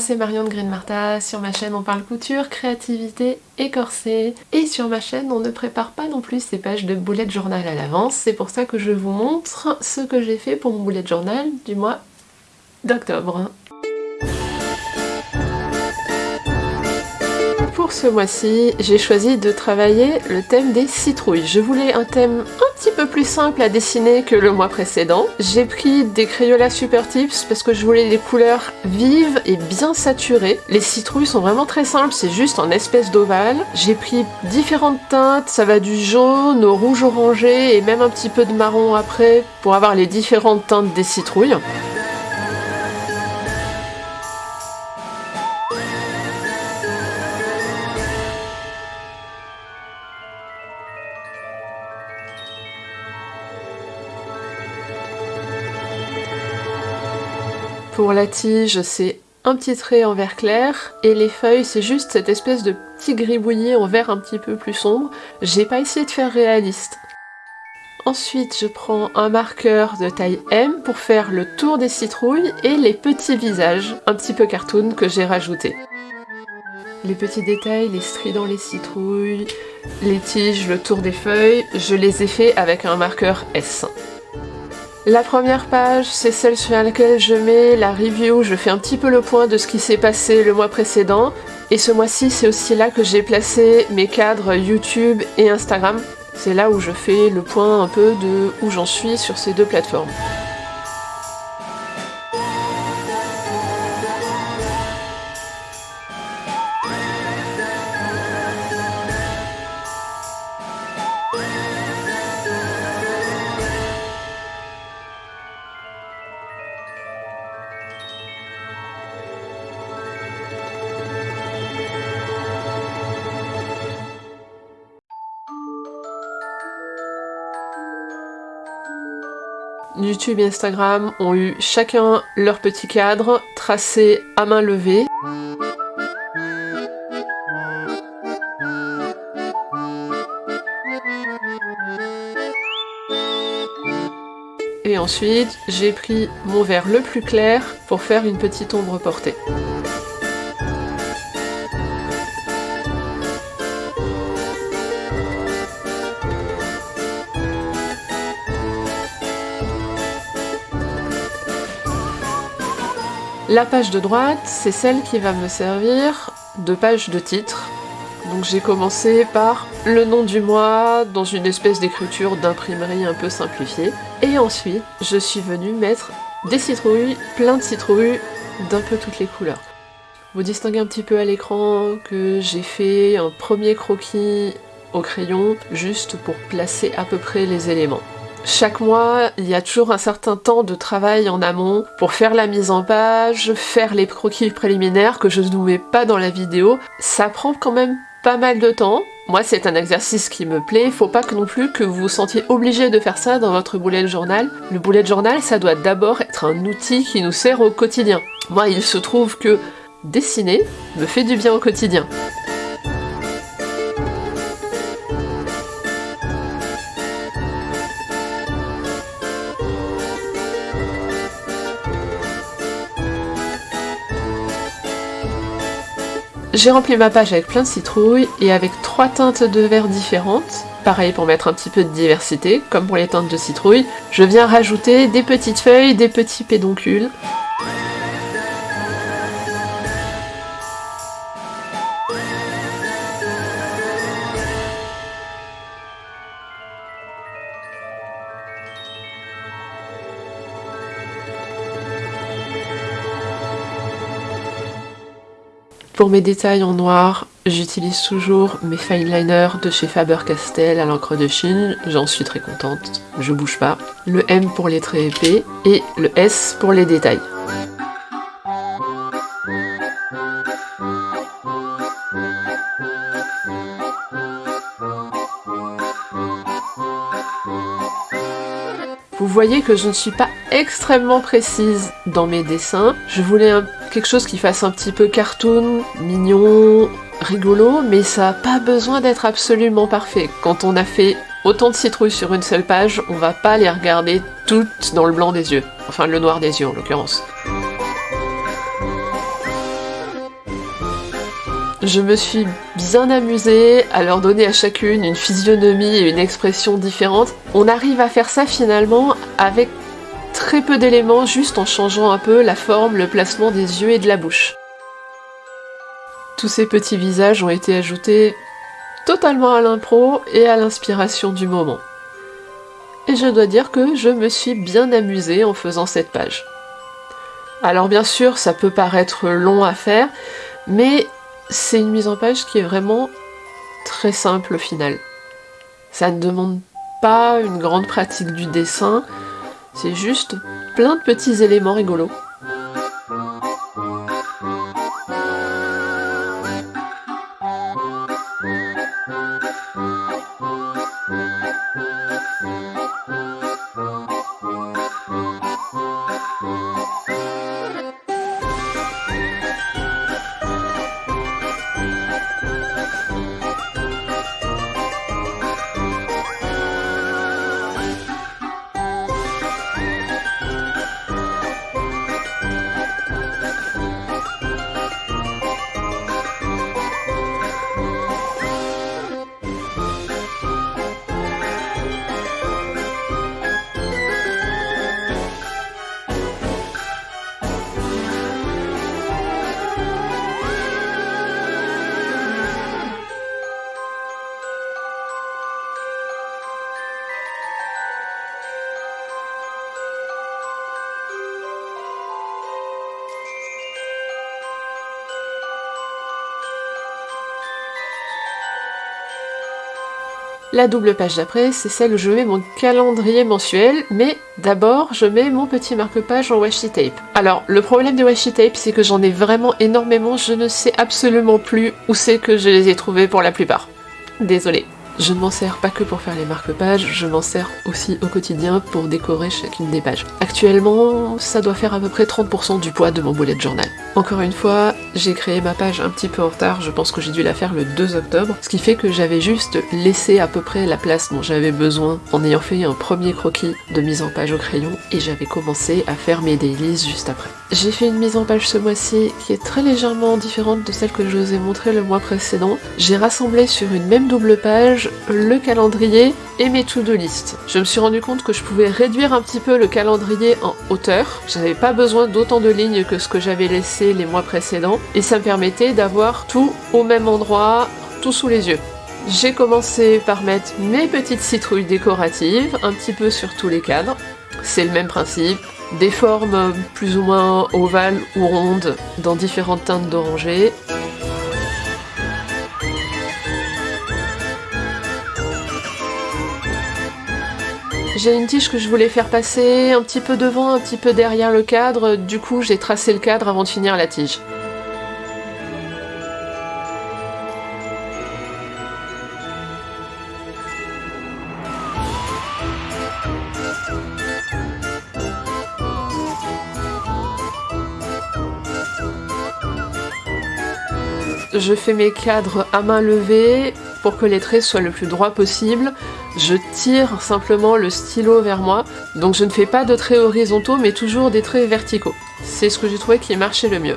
c'est Marion de Green Martha, sur ma chaîne on parle couture, créativité et corset, et sur ma chaîne on ne prépare pas non plus ces pages de bullet journal à l'avance, c'est pour ça que je vous montre ce que j'ai fait pour mon bullet journal du mois d'octobre. Pour ce mois-ci, j'ai choisi de travailler le thème des citrouilles. Je voulais un thème un petit peu plus simple à dessiner que le mois précédent. J'ai pris des Crayola Super Tips parce que je voulais des couleurs vives et bien saturées. Les citrouilles sont vraiment très simples, c'est juste en espèce d'ovale. J'ai pris différentes teintes, ça va du jaune au rouge orangé et même un petit peu de marron après pour avoir les différentes teintes des citrouilles. Pour la tige, c'est un petit trait en vert clair, et les feuilles, c'est juste cette espèce de petit gribouillis en vert un petit peu plus sombre. J'ai pas essayé de faire réaliste. Ensuite, je prends un marqueur de taille M pour faire le tour des citrouilles et les petits visages, un petit peu cartoon, que j'ai rajouté. Les petits détails, les stries dans les citrouilles, les tiges, le tour des feuilles, je les ai fait avec un marqueur S. La première page, c'est celle sur laquelle je mets la review, je fais un petit peu le point de ce qui s'est passé le mois précédent. Et ce mois-ci, c'est aussi là que j'ai placé mes cadres YouTube et Instagram. C'est là où je fais le point un peu de où j'en suis sur ces deux plateformes. YouTube et Instagram ont eu chacun leur petit cadre tracé à main levée. Et ensuite, j'ai pris mon vert le plus clair pour faire une petite ombre portée. La page de droite, c'est celle qui va me servir de page de titre. Donc j'ai commencé par le nom du mois dans une espèce d'écriture d'imprimerie un peu simplifiée. Et ensuite, je suis venue mettre des citrouilles, plein de citrouilles, d'un peu toutes les couleurs. Vous distinguez un petit peu à l'écran que j'ai fait un premier croquis au crayon juste pour placer à peu près les éléments. Chaque mois, il y a toujours un certain temps de travail en amont pour faire la mise en page, faire les croquis préliminaires que je ne vous mets pas dans la vidéo. Ça prend quand même pas mal de temps. Moi, c'est un exercice qui me plaît. Faut pas que non plus que vous vous sentiez obligé de faire ça dans votre bullet journal. Le bullet journal, ça doit d'abord être un outil qui nous sert au quotidien. Moi, il se trouve que dessiner me fait du bien au quotidien. J'ai rempli ma page avec plein de citrouilles et avec trois teintes de vert différentes. Pareil pour mettre un petit peu de diversité, comme pour les teintes de citrouille. Je viens rajouter des petites feuilles, des petits pédoncules. Pour mes détails en noir, j'utilise toujours mes fine liners de chez Faber-Castell à l'encre de Chine, j'en suis très contente, je bouge pas. Le M pour les traits épais et le S pour les détails. Vous voyez que je ne suis pas extrêmement précise dans mes dessins. Je voulais quelque chose qui fasse un petit peu cartoon, mignon, rigolo, mais ça n'a pas besoin d'être absolument parfait. Quand on a fait autant de citrouilles sur une seule page, on va pas les regarder toutes dans le blanc des yeux. Enfin, le noir des yeux en l'occurrence. Je me suis bien amusée à leur donner à chacune une physionomie et une expression différente. On arrive à faire ça finalement avec très peu d'éléments, juste en changeant un peu la forme, le placement des yeux et de la bouche. Tous ces petits visages ont été ajoutés totalement à l'impro et à l'inspiration du moment. Et je dois dire que je me suis bien amusée en faisant cette page. Alors bien sûr, ça peut paraître long à faire, mais c'est une mise en page qui est vraiment très simple au final. Ça ne demande pas une grande pratique du dessin, c'est juste plein de petits éléments rigolos. La double page d'après, c'est celle où je mets mon calendrier mensuel, mais d'abord je mets mon petit marque-page en washi tape. Alors, le problème des washi tape, c'est que j'en ai vraiment énormément, je ne sais absolument plus où c'est que je les ai trouvés pour la plupart. Désolée. Je ne m'en sers pas que pour faire les marque-pages, je m'en sers aussi au quotidien pour décorer chacune des pages. Actuellement, ça doit faire à peu près 30% du poids de mon bullet journal. Encore une fois, j'ai créé ma page un petit peu en retard, je pense que j'ai dû la faire le 2 octobre, ce qui fait que j'avais juste laissé à peu près la place dont j'avais besoin en ayant fait un premier croquis de mise en page au crayon et j'avais commencé à faire mes dailies juste après. J'ai fait une mise en page ce mois-ci qui est très légèrement différente de celle que je vous ai montrée le mois précédent. J'ai rassemblé sur une même double page le calendrier et mes to-do list. Je me suis rendu compte que je pouvais réduire un petit peu le calendrier en hauteur. J'avais pas besoin d'autant de lignes que ce que j'avais laissé les mois précédents et ça me permettait d'avoir tout au même endroit, tout sous les yeux. J'ai commencé par mettre mes petites citrouilles décoratives un petit peu sur tous les cadres. C'est le même principe, des formes plus ou moins ovales ou rondes dans différentes teintes d'oranger. J'ai une tige que je voulais faire passer un petit peu devant, un petit peu derrière le cadre, du coup j'ai tracé le cadre avant de finir la tige. Je fais mes cadres à main levée pour que les traits soient le plus droits possible. Je tire simplement le stylo vers moi, donc je ne fais pas de traits horizontaux mais toujours des traits verticaux. C'est ce que j'ai trouvé qui marchait le mieux.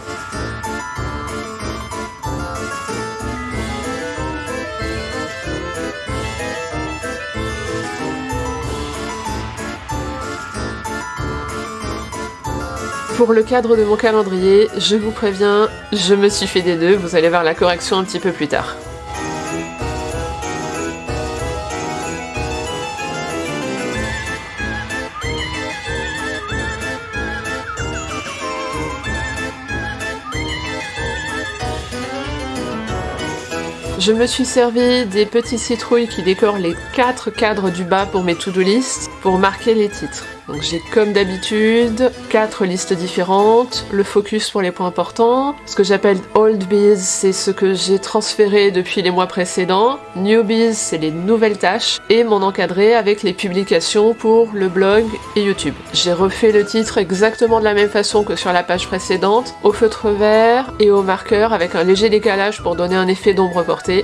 Pour le cadre de mon calendrier, je vous préviens, je me suis fait des nœuds, vous allez voir la correction un petit peu plus tard. Je me suis servi des petits citrouilles qui décorent les quatre cadres du bas pour mes to-do list pour marquer les titres. Donc j'ai comme d'habitude quatre listes différentes, le focus pour les points importants, ce que j'appelle old bees c'est ce que j'ai transféré depuis les mois précédents, newbies c'est les nouvelles tâches. Et mon encadré avec les publications pour le blog et YouTube. J'ai refait le titre exactement de la même façon que sur la page précédente, au feutre vert et au marqueur avec un léger décalage pour donner un effet d'ombre portée.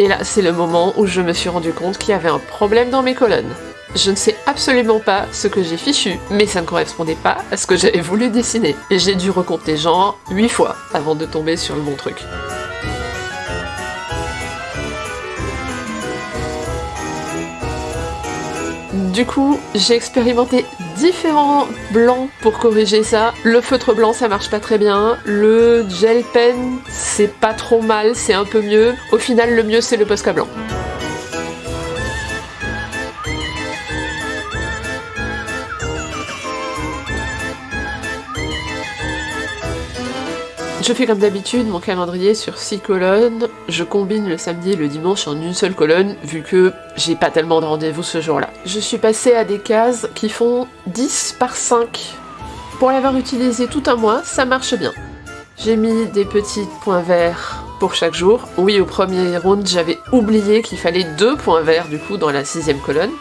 Et là, c'est le moment où je me suis rendu compte qu'il y avait un problème dans mes colonnes. Je ne sais absolument pas ce que j'ai fichu, mais ça ne correspondait pas à ce que j'avais voulu dessiner. Et j'ai dû recompter genre 8 fois avant de tomber sur le bon truc. Du coup, j'ai expérimenté différents blancs pour corriger ça. Le feutre blanc, ça marche pas très bien. Le gel pen, c'est pas trop mal, c'est un peu mieux. Au final, le mieux, c'est le Posca blanc. Je fais comme d'habitude mon calendrier sur 6 colonnes, je combine le samedi et le dimanche en une seule colonne, vu que j'ai pas tellement de rendez-vous ce jour-là. Je suis passée à des cases qui font 10 par 5. Pour l'avoir utilisé tout un mois, ça marche bien. J'ai mis des petits points verts pour chaque jour. Oui, au premier round, j'avais oublié qu'il fallait deux points verts du coup dans la sixième colonne.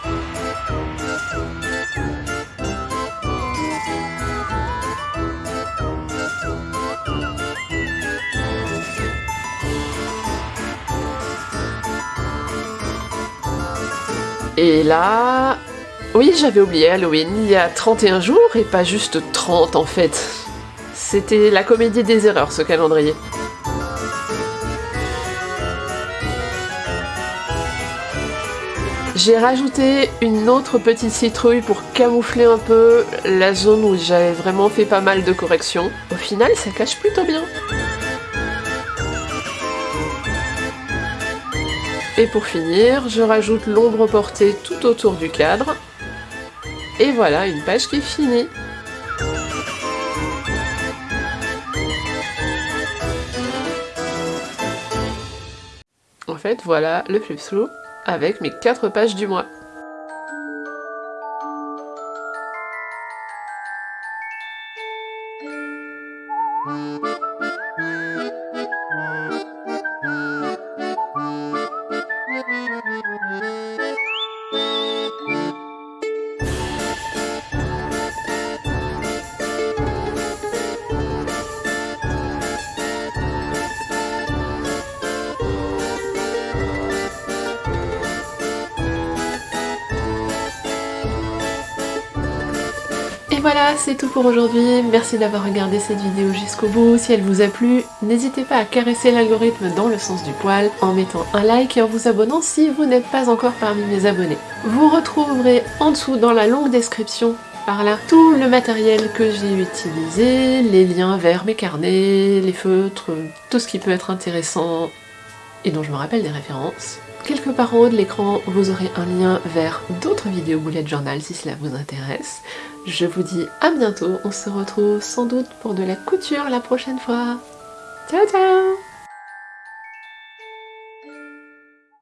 Et là... Oui, j'avais oublié Halloween, il y a 31 jours et pas juste 30 en fait. C'était la comédie des erreurs ce calendrier. J'ai rajouté une autre petite citrouille pour camoufler un peu la zone où j'avais vraiment fait pas mal de corrections. Au final, ça cache plutôt bien. Et pour finir, je rajoute l'ombre portée tout autour du cadre. Et voilà, une page qui est finie. En fait, voilà le flip through avec mes 4 pages du mois. Voilà, c'est tout pour aujourd'hui. Merci d'avoir regardé cette vidéo jusqu'au bout. Si elle vous a plu, n'hésitez pas à caresser l'algorithme dans le sens du poil en mettant un like et en vous abonnant si vous n'êtes pas encore parmi mes abonnés. Vous retrouverez en dessous dans la longue description par là tout le matériel que j'ai utilisé, les liens vers mes carnets, les feutres, tout ce qui peut être intéressant et dont je me rappelle des références. Quelque part en haut de l'écran, vous aurez un lien vers d'autres vidéos bullet journal si cela vous intéresse. Je vous dis à bientôt, on se retrouve sans doute pour de la couture la prochaine fois. Ciao ciao